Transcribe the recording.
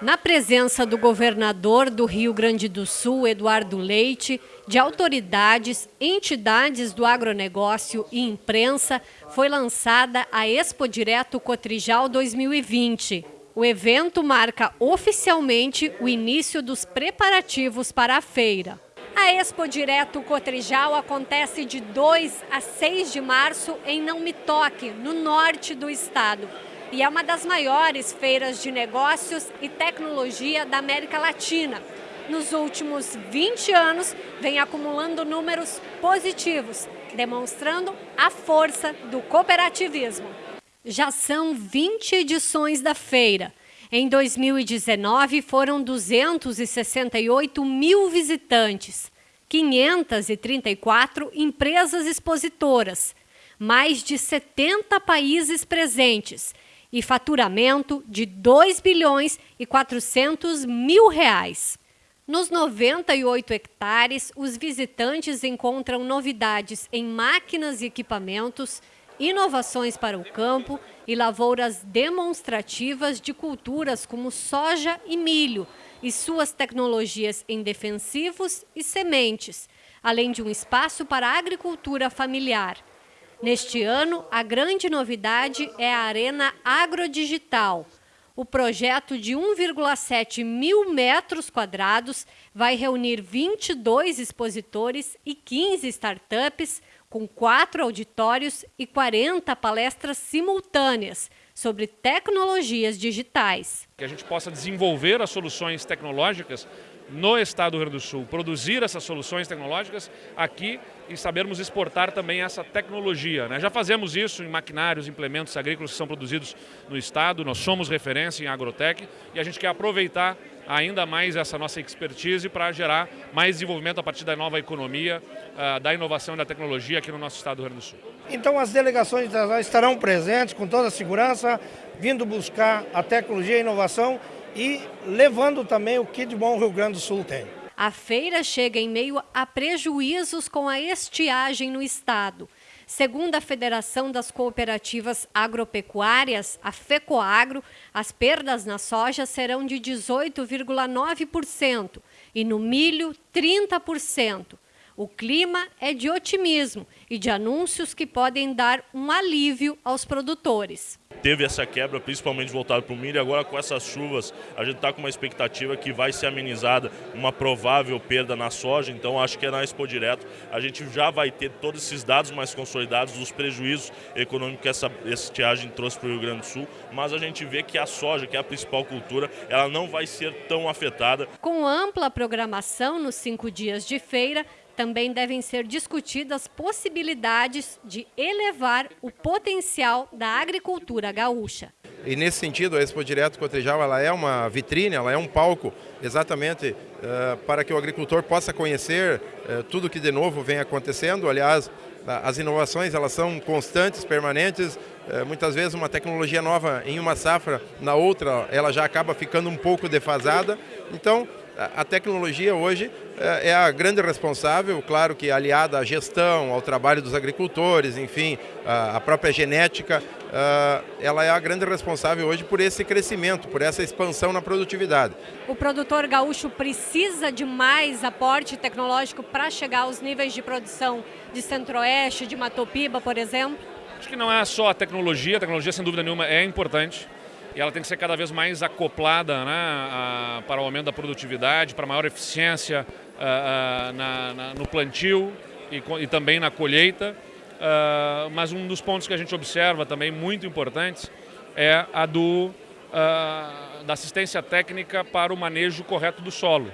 Na presença do governador do Rio Grande do Sul, Eduardo Leite, de autoridades, entidades do agronegócio e imprensa, foi lançada a Expo Direto Cotrijal 2020. O evento marca oficialmente o início dos preparativos para a feira. A Expo Direto Cotrijal acontece de 2 a 6 de março em Não Me Toque, no norte do estado e é uma das maiores feiras de negócios e tecnologia da América Latina. Nos últimos 20 anos, vem acumulando números positivos, demonstrando a força do cooperativismo. Já são 20 edições da feira. Em 2019, foram 268 mil visitantes, 534 empresas expositoras, mais de 70 países presentes e faturamento de 2 bilhões e 400 mil reais. Nos 98 hectares, os visitantes encontram novidades em máquinas e equipamentos, inovações para o campo e lavouras demonstrativas de culturas como soja e milho e suas tecnologias em defensivos e sementes, além de um espaço para a agricultura familiar. Neste ano, a grande novidade é a Arena Agrodigital. O projeto de 1,7 mil metros quadrados vai reunir 22 expositores e 15 startups, com quatro auditórios e 40 palestras simultâneas sobre tecnologias digitais. Que a gente possa desenvolver as soluções tecnológicas no estado do Rio Grande do Sul, produzir essas soluções tecnológicas aqui e sabermos exportar também essa tecnologia. Né? Já fazemos isso em maquinários, implementos agrícolas que são produzidos no estado, nós somos referência em agrotec e a gente quer aproveitar ainda mais essa nossa expertise para gerar mais desenvolvimento a partir da nova economia, uh, da inovação e da tecnologia aqui no nosso estado do Rio Grande do Sul. Então as delegações estarão presentes com toda a segurança, vindo buscar a tecnologia e a inovação e levando também o que de bom o Rio Grande do Sul tem. A feira chega em meio a prejuízos com a estiagem no estado. Segundo a Federação das Cooperativas Agropecuárias, a FECOAGRO, as perdas na soja serão de 18,9% e no milho 30%. O clima é de otimismo e de anúncios que podem dar um alívio aos produtores. Teve essa quebra, principalmente voltado para o milho, agora com essas chuvas, a gente está com uma expectativa que vai ser amenizada uma provável perda na soja, então acho que é na Expo Direto a gente já vai ter todos esses dados mais consolidados dos prejuízos econômicos que essa estiagem trouxe para o Rio Grande do Sul, mas a gente vê que a soja, que é a principal cultura, ela não vai ser tão afetada. Com ampla programação nos cinco dias de feira, também devem ser discutidas possibilidades de elevar o potencial da agricultura gaúcha. E nesse sentido, a Expo Direto Cotrijal ela é uma vitrine, ela é um palco exatamente uh, para que o agricultor possa conhecer uh, tudo que de novo vem acontecendo. Aliás, as inovações elas são constantes, permanentes. Uh, muitas vezes uma tecnologia nova em uma safra, na outra ela já acaba ficando um pouco defasada. Então, a tecnologia hoje é, é a grande responsável, claro que aliada à gestão, ao trabalho dos agricultores, enfim, a própria genética, ela é a grande responsável hoje por esse crescimento, por essa expansão na produtividade. O produtor gaúcho precisa de mais aporte tecnológico para chegar aos níveis de produção de Centro-Oeste, de Matopiba, por exemplo? Acho que não é só a tecnologia, a tecnologia sem dúvida nenhuma é importante, e ela tem que ser cada vez mais acoplada né, a, para o aumento da produtividade, para maior eficiência a, a, na, na, no plantio e, e, também na colheita. mas um dos pontos que a gente observa também muito importantes é a do, da assistência técnica para o manejo correto do solo.